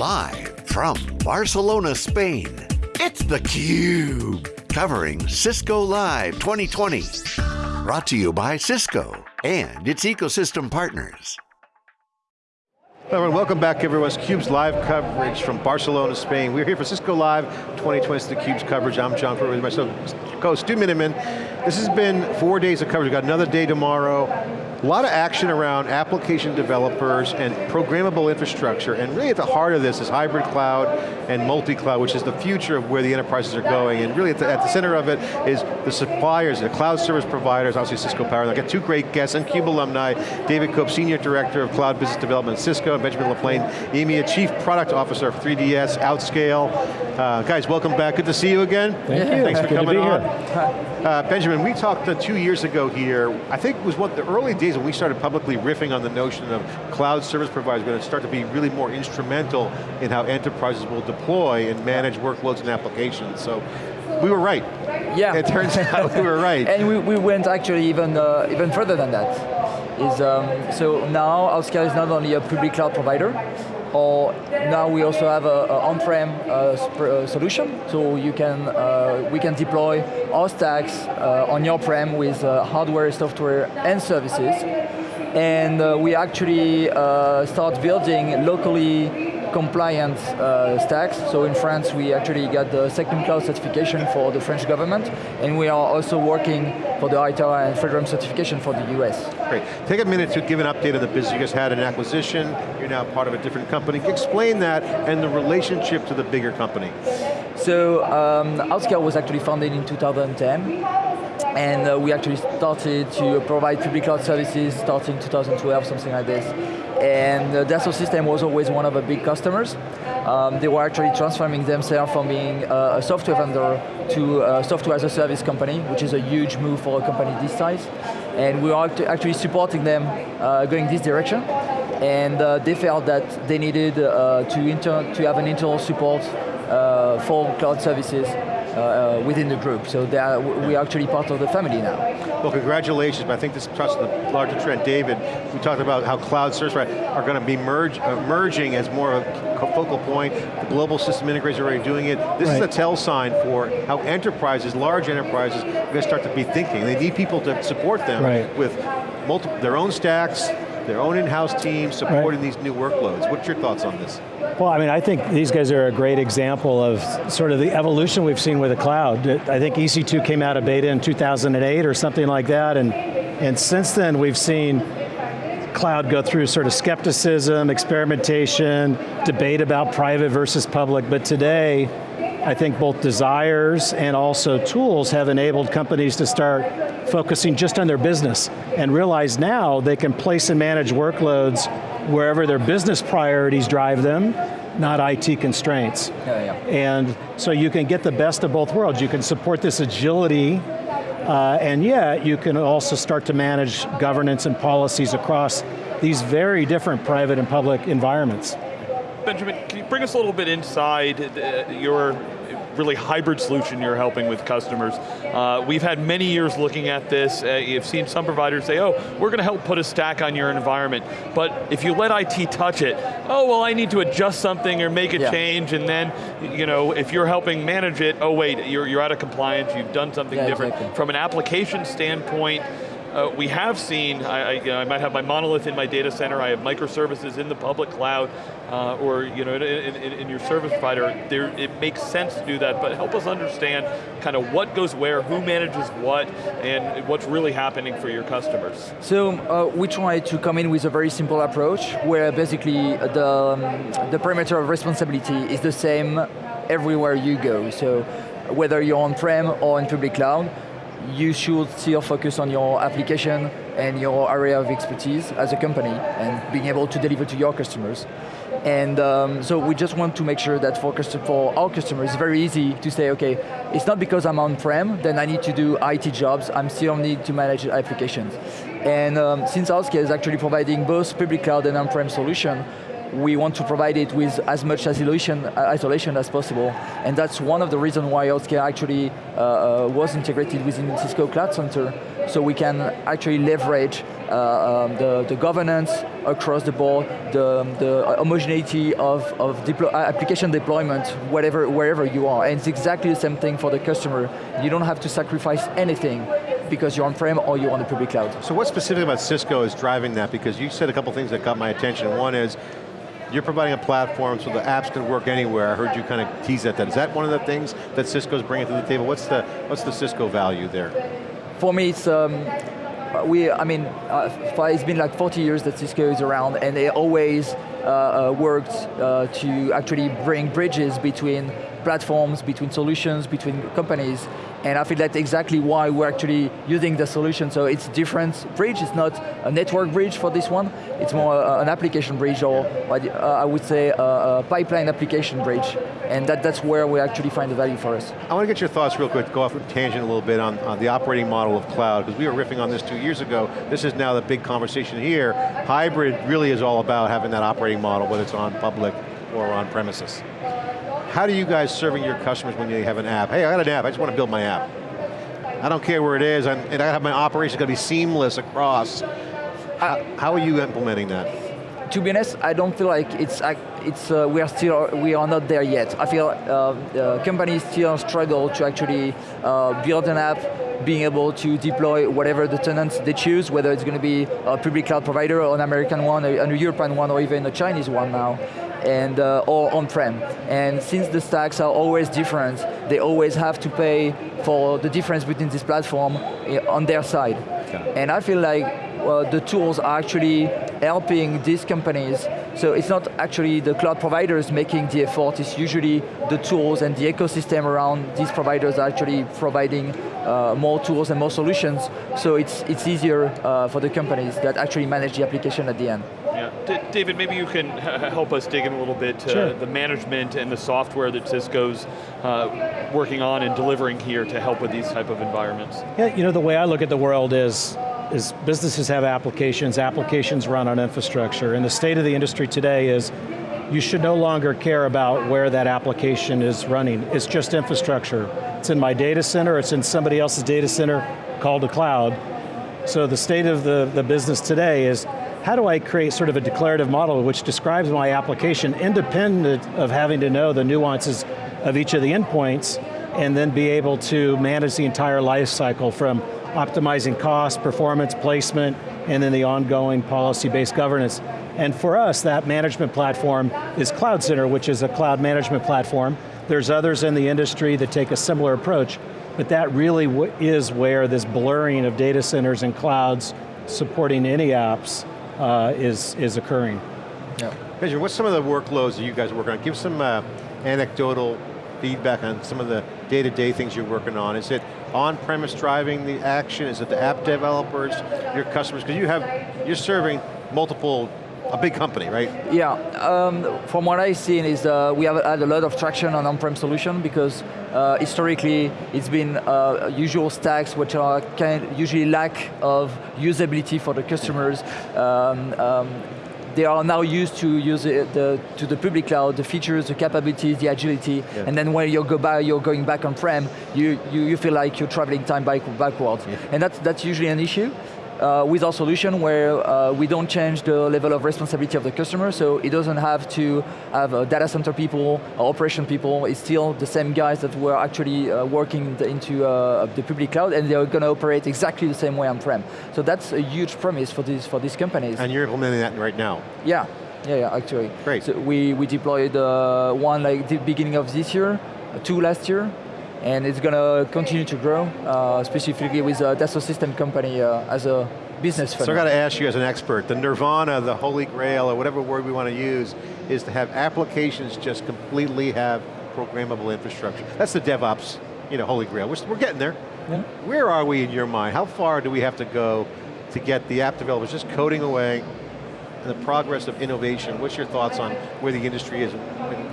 Live from Barcelona, Spain, it's theCUBE. Covering Cisco Live 2020. Brought to you by Cisco and its ecosystem partners. Everyone, welcome back everyone. It's CUBE's live coverage from Barcelona, Spain. We're here for Cisco Live 2020, it's theCUBE's coverage. I'm John Furrier with myself, co-host Stu Miniman. This has been four days of coverage. We've got another day tomorrow. A lot of action around application developers and programmable infrastructure, and really at the heart of this is hybrid cloud and multi-cloud, which is the future of where the enterprises are going, and really at the, at the center of it is the suppliers, the cloud service providers, obviously Cisco Power. I've got two great guests, and CUBE alumni, David Cope, Senior Director of Cloud Business Development at Cisco, and Benjamin LaPlane, EMEA Chief Product Officer of 3DS, Outscale. Uh, guys, welcome back, good to see you again. Thank you. Thanks for Good coming on. here. Uh, Benjamin, we talked uh, two years ago here, I think it was one the early days when we started publicly riffing on the notion of cloud service providers going to start to be really more instrumental in how enterprises will deploy and manage workloads and applications. So we were right. Yeah. It turns out we were right. and we, we went actually even uh, even further than that. Is um, so now Outscale is not only a public cloud provider, or now we also have a, a on-prem uh, uh, solution, so you can uh, we can deploy our stacks uh, on your prem with uh, hardware, software, and services, and uh, we actually start building locally compliant uh, stacks. So in France, we actually got the SecNumCloud certification for the French government, and we are also working for the ITAR and FedRAMP certification for the US. Great. Take a minute to give an update on the business. You guys had an acquisition, you're now part of a different company. Explain that and the relationship to the bigger company. So um, Outscale was actually founded in 2010, and uh, we actually started to provide public cloud services starting 2012, something like this. And uh, Dassault System was always one of the big customers. Um, they were actually transforming themselves from being uh, a software vendor to a software as a service company, which is a huge move for a company this size. And we are actually supporting them uh, going this direction. And uh, they felt that they needed uh, to, to have an internal support uh, for cloud services uh, uh, within the group. So they are, we are actually part of the family now. Well, congratulations, but I think this touches the larger trend. David, we talked about how cloud service providers are going to be merge, uh, merging as more of a focal point. The global system integrators are already doing it. This is a tell sign for how enterprises, large enterprises, are going to start to be thinking. They need people to support them Right. with multiple, their own stacks, their own in-house teams supporting these new workloads. What's your thoughts on this? Well, I mean, I think these guys are a great example of sort of the evolution we've seen with the cloud. I think EC2 came out of beta in 2008 or something like that, and, and since then we've seen cloud go through sort of skepticism, experimentation, debate about private versus public, but today, I think both desires and also tools have enabled companies to start focusing just on their business and realize now they can place and manage workloads wherever their business priorities drive them, not IT constraints. Yeah, yeah. And so you can get the best of both worlds. You can support this agility, uh, and yet you can also start to manage governance and policies across these very different private and public environments. Benjamin, can you bring us a little bit inside uh, your really hybrid solution you're helping with customers? Uh, we've had many years looking at this. Uh, you've seen some providers say, oh, we're going to help put a stack on your environment. But if you let IT touch it, oh, well, I need to adjust something or make a Yeah. change, and then, you know, if you're helping manage it, oh wait, you're, you're out of compliance, you've done something Yeah, different. exactly. From an application standpoint, uh, we have seen, I, I, you know, I might have my monolith in my data center, I have microservices in the public cloud, uh, or you know, in, in, in your service provider, there, it makes sense to do that, but help us understand kind of what goes where, who manages what, and what's really happening for your customers. So uh, we try to come in with a very simple approach where basically the, um, the perimeter of responsibility is the same everywhere you go. So whether you're on-prem or in public cloud, you should still focus on your application and your area of expertise as a company and being able to deliver to your customers. And um, so we just want to make sure that for, for our customers, it's very easy to say, okay, it's not because I'm on-prem, then I need to do IT jobs, I'm still need to manage applications. And um, since Outscale is actually providing both public cloud and on-prem solution, we want to provide it with as much isolation, uh, isolation as possible. And that's one of the reasons why Outscale actually uh, uh, was integrated within Cisco Cloud Center, so we can actually leverage uh, um, the, the governance across the board, the, the homogeneity of, of deplo application deployment, whatever, wherever you are. And it's exactly the same thing for the customer. You don't have to sacrifice anything because you're on-prem or you're on the public cloud. So what specifically about Cisco is driving that? Because you said a couple things that got my attention. One is, you're providing a platform so the apps can work anywhere. I heard you kind of tease at that. Is that one of the things that Cisco's bringing to the table? What's the, what's the Cisco value there? For me, it's, um, we, I mean, uh, it's been like 40 years that Cisco is around and they always uh, uh, worked uh, to actually bring bridges between platforms, between solutions, between companies, and I feel that's exactly why we're actually using the solution. So it's a different bridge, it's not a network bridge for this one, it's more uh, an application bridge or uh, I would say a, a, pipeline application bridge. And that, that's where we actually find the value for us. I want to get your thoughts real quick, go off tangent a little bit on, on the operating model of cloud, because we were riffing on this two years ago. This is now the big conversation here. Hybrid really is all about having that operating model, whether it's on public or on premises. How do you guys serving your customers when you have an app? Hey, I got an app, I just want to build my app. I don't care where it is, and I have my operation going to be seamless across. How, how, are you implementing that? To be honest, I don't feel like it's it's uh, we are still we are not there yet. I feel uh, companies still struggle to actually uh, build an app, being able to deploy whatever the tenants they choose, whether it's going to be a public cloud provider or an American one, a, a European one, or even a Chinese one now and uh, or on-prem. And since the stacks are always different, they always have to pay for the difference between this platform eh, on their side. And I feel like well, the tools are actually helping these companies. So it's not actually the cloud providers making the effort, it's usually the tools and the ecosystem around these providers are actually providing uh, more tools and more solutions, so it's, it's easier uh, for the companies that actually manage the application at the end. Yeah, D David, maybe you can help us dig in a little bit to sure. the management and the software that Cisco's uh, working on and delivering here to help with these type of environments. Yeah, you know, the way I look at the world is, is businesses have applications, applications run on infrastructure, and the state of the industry today is you should no longer care about where that application is running. It's just infrastructure. It's in my data center, it's in somebody else's data center called a cloud. So the state of the, the business today is, how do I create sort of a declarative model which describes my application independent of having to know the nuances of each of the endpoints and then be able to manage the entire life cycle from optimizing cost, performance, placement, and then the ongoing policy-based governance. And for us, that management platform is Cloud Center, which is a cloud management platform. There's others in the industry that take a similar approach, but that really is where this blurring of data centers and clouds supporting any apps uh, is, is occurring. Yeah. Benjamin, what's some of the workloads that you guys working on? Give some uh, anecdotal feedback on some of the day-to-day -day things you're working on. Is it on-premise driving the action? Is it the app developers, your customers? Because you have, you're serving multiple a big company, right? Yeah, um, from what I've seen is uh, we have had a lot of traction on on-prem solution because uh, historically it's been uh, usual stacks which are kind usually lack of usability for the customers. Um, um, they are now used to use the, to the public cloud, the features, the capabilities, the agility, yeah. and then when you go back, you're going back on-prem, you, you, you, feel like you're traveling time back, backwards. Yeah. And that's, that's usually an issue uh, with our solution where uh, we don't change the level of responsibility of the customer, so it doesn't have to have uh, data center people, operation people, it's still the same guys that were actually uh, working the, into uh, the public cloud and they're going to operate exactly the same way on-prem. So that's a huge promise for these, for these companies. And you're implementing that right now? Yeah, yeah, yeah, actually. Great. So we, we deployed uh, one like the beginning of this year, two last year, and it's going to continue to grow, uh, specifically with a Dassault System company uh, as a business So I got to ask you as an expert, the nirvana, the holy grail, or whatever word we want to use, is to have applications just completely have programmable infrastructure. That's the DevOps, you know, holy grail. We're, we're getting there. Yeah. Where are we in your mind? How far do we have to go to get the app developers just coding away the progress of innovation. What's your thoughts on where the industry is and,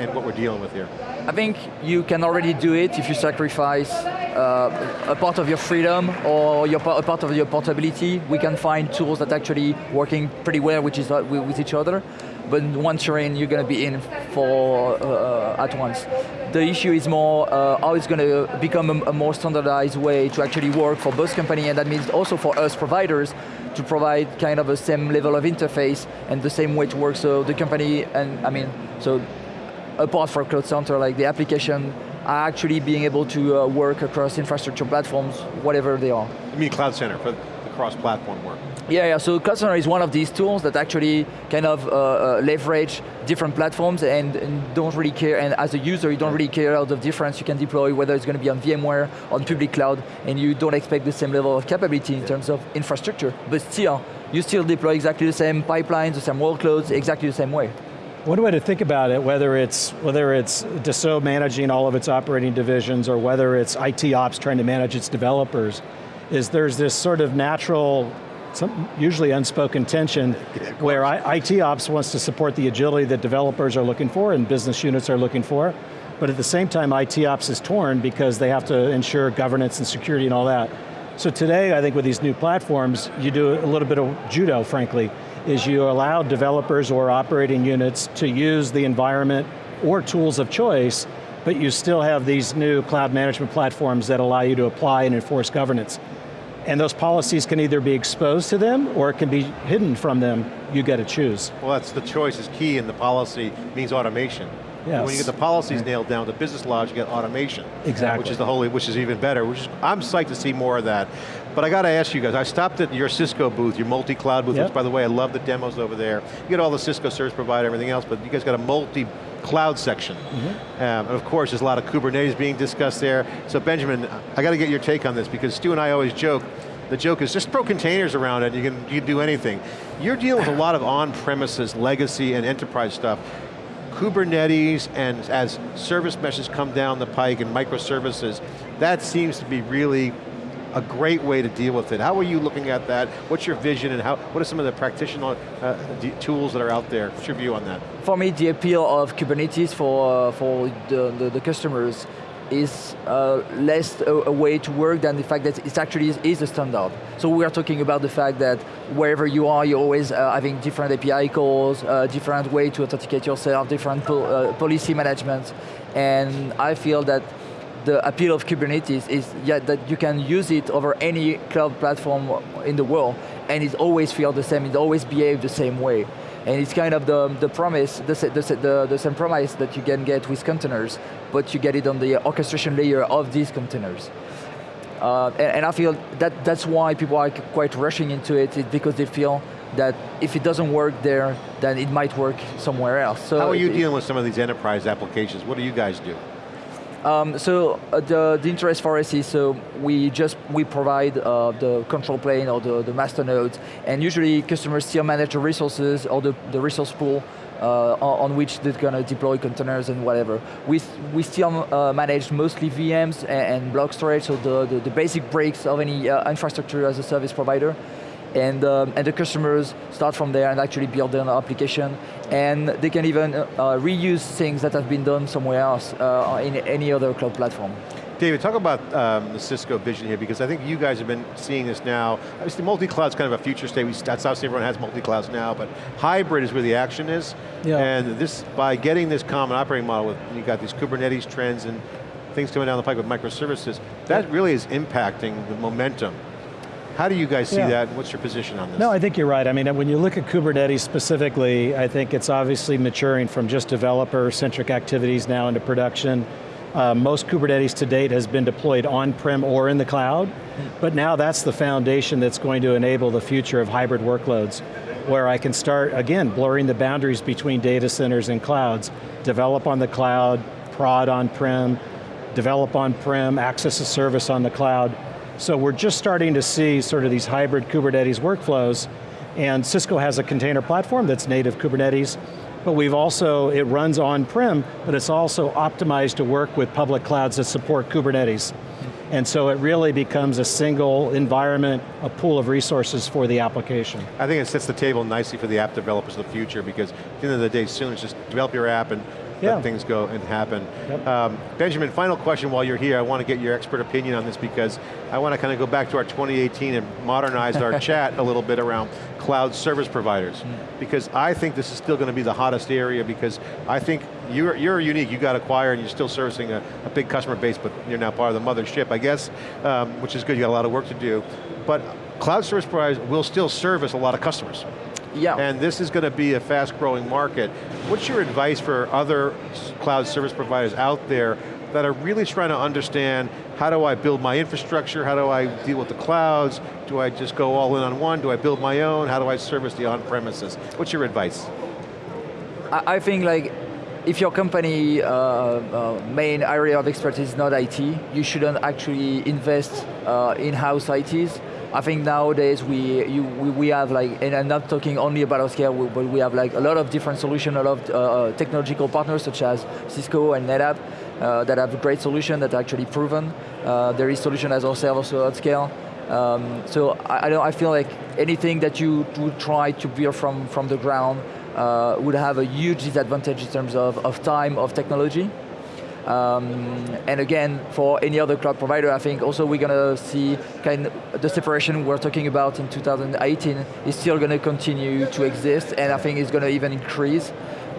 and, what we're dealing with here? I think you can already do it if you sacrifice uh, a part of your freedom or your, a part of your portability. We can find tools that actually working pretty well which is, uh, with each other. But once you're in, you're going to be in for uh, at once. The issue is more uh, how it's going to become a, a more standardized way to actually work for both company and that means also for us providers to provide kind of a same level of interface and the same way to work. So the company, and I mean, so apart from Cloud Center, like the application are actually being able to uh, work across infrastructure platforms, whatever they are. You mean Cloud Center for the cross-platform work? Yeah, yeah, so Customer is one of these tools that actually kind of uh, uh, leverage different platforms and, and, don't really care, and as a user you don't really care out of difference, you can deploy whether it's going to be on VMware, on public cloud, and you don't expect the same level of capability in yeah. terms of infrastructure, but still, you still deploy exactly the same pipelines, the same workloads, exactly the same way. One way to think about it, whether it's whether it's Dassault managing all of its operating divisions or whether it's IT ops trying to manage its developers, is there's this sort of natural, some usually unspoken tension where I, IT ops wants to support the agility that developers are looking for and business units are looking for, but at the same time IT ops is torn because they have to ensure governance and security and all that. So today, I think with these new platforms, you do a little bit of judo, frankly is you allow developers or operating units to use the environment or tools of choice, but you still have these new cloud management platforms that allow you to apply and enforce governance. And those policies can either be exposed to them or it can be hidden from them. You get to choose. Well, that's the choice is key and the policy means automation. Yes. When you get the policies nailed down, the business logic, you get automation. Exactly. Which is the holy, which is even better. Which is, I'm psyched to see more of that. But I got to ask you guys, I stopped at your Cisco booth, your multi-cloud booth, yep. which by the way, I love the demos over there. You get all the Cisco service provider, everything else, but you guys got a multi cloud section. Mm -hmm. um, and of course, there's a lot of Kubernetes being discussed there. So Benjamin, I got to get your take on this because Stu and I always joke, the joke is just throw containers around it, you can, you can do anything. You're dealing with a lot of on-premises legacy and enterprise stuff. Kubernetes and as service meshes come down the pike and microservices, that seems to be really a great way to deal with it. How are you looking at that? What's your vision and how, what are some of the practitioner uh, tools that are out there? What's your view on that? For me, the appeal of Kubernetes for, uh, for the, the, the customers is uh, less a, a, way to work than the fact that it actually is, is, a standard. So we are talking about the fact that wherever you are, you're always uh, having different API calls, uh, different way to authenticate yourself, different po uh, policy management. And I feel that the appeal of Kubernetes is yeah, that you can use it over any cloud platform in the world, and it always feels the same, it always behaves the same way. And it's kind of the, the promise, the, the, the, the same promise that you can get with containers, but you get it on the orchestration layer of these containers. Uh, and, and, I feel that that's why people are quite rushing into it, it, because they feel that if it doesn't work there, then it might work somewhere else. So How are you it, dealing with some of these enterprise applications? What do you guys do? Um, so uh, the, the interest for us is so we just we provide uh, the control plane or the, the master nodes, and usually customers still manage the resources or the, the resource pool uh, on which they're going to deploy containers and whatever. We, we still uh, manage mostly VMs and, and, block storage, so the, the, the basic breaks of any uh, infrastructure as a service provider and, um, and the customers start from there and actually build their application, and they can even uh, reuse things that have been done somewhere else uh, in any other cloud platform. David, talk about um, the Cisco vision here, because I think you guys have been seeing this now. Obviously, multi-cloud's kind of a future state. We, that's obviously everyone has multi-clouds now, but hybrid is where the action is. Yeah. And this, by getting this common operating model, with you got these Kubernetes trends and things coming down the pike with microservices, that really is impacting the momentum how do you guys see yeah. that? What's your position on this? No, I think you're right. I mean, when you look at Kubernetes specifically, I think it's obviously maturing from just developer-centric activities now into production. Uh, most Kubernetes to date has been deployed on-prem or in the cloud, but now that's the foundation that's going to enable the future of hybrid workloads, where I can start, again, blurring the boundaries between data centers and clouds, develop on the cloud, prod on-prem, develop on-prem, access a service on the cloud, so we're just starting to see sort of these hybrid Kubernetes workflows, and Cisco has a container platform that's native Kubernetes, but we've also, it runs on-prem, but it's also optimized to work with public clouds that support Kubernetes. And so it really becomes a single environment, a pool of resources for the application. I think it sets the table nicely for the app developers of the future because at the end of the day, soon it's just develop your app and yeah. let things go and happen. Yep. Um, Benjamin, final question while you're here. I want to get your expert opinion on this because I want to kind of go back to our 2018 and modernize our chat a little bit around cloud service providers. Mm. Because I think this is still going to be the hottest area because I think you're, you're unique, you got acquired and you're still servicing a, a, big customer base, but you're now part of the mothership, I guess, um, which is good, you got a lot of work to do. but cloud service providers will still service a lot of customers. Yeah. And this is going to be a fast growing market. What's your advice for other cloud service providers out there that are really trying to understand how do I build my infrastructure, how do I deal with the clouds, do I just go all in on one, do I build my own, how do I service the on-premises? What's your advice? I, think like, if your company uh, uh, main area of expertise is not IT, you shouldn't actually invest uh, in-house ITs. I think nowadays we, you, we, we, have like, and I'm not talking only about scale, but we have like a lot of different solutions, a lot of uh, uh, technological partners such as Cisco and NetApp uh, that have a great solution that are actually proven. There is solution as ourselves also Outscale. Um, so I, I, don't, I feel like anything that you would try to build from, from the ground uh, would have a huge disadvantage in terms of, of time, of technology. Um, and again, for any other cloud provider, I think also we're going to see kind of the separation we're talking about in 2018 is still going to continue to exist, and I think it's going to even increase,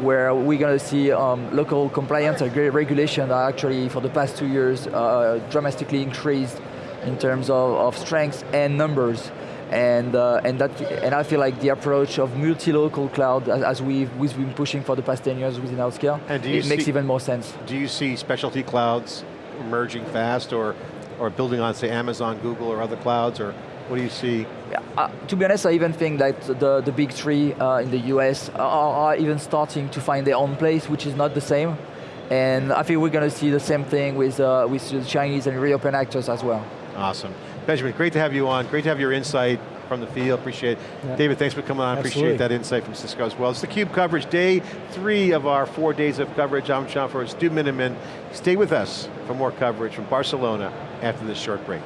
where we're going to see um, local compliance and regulation are actually, for the past two years, uh, dramatically increased in terms of, of strength and numbers and uh, and that and I feel like the approach of multi-local cloud, as, as, we've, we've been pushing for the past 10 years within Outscale, it see, makes even more sense. Do you see specialty clouds emerging fast, or or building on say Amazon, Google, or other clouds, or what do you see? Yeah, uh, to be honest, I even think that the, the big three uh, in the US are, are even starting to find their own place, which is not the same. And I think we're going to see the same thing with, uh, with the Chinese and European actors as well. Awesome. Benjamin, great to have you on. Great to have your insight from the field, appreciate it. Yeah. David, thanks for coming on, Absolutely. appreciate that insight from Cisco as well. It's theCUBE coverage, day three of our four days of coverage. I'm John Furrier, Stu Miniman. Stay with us for more coverage from Barcelona after this short break.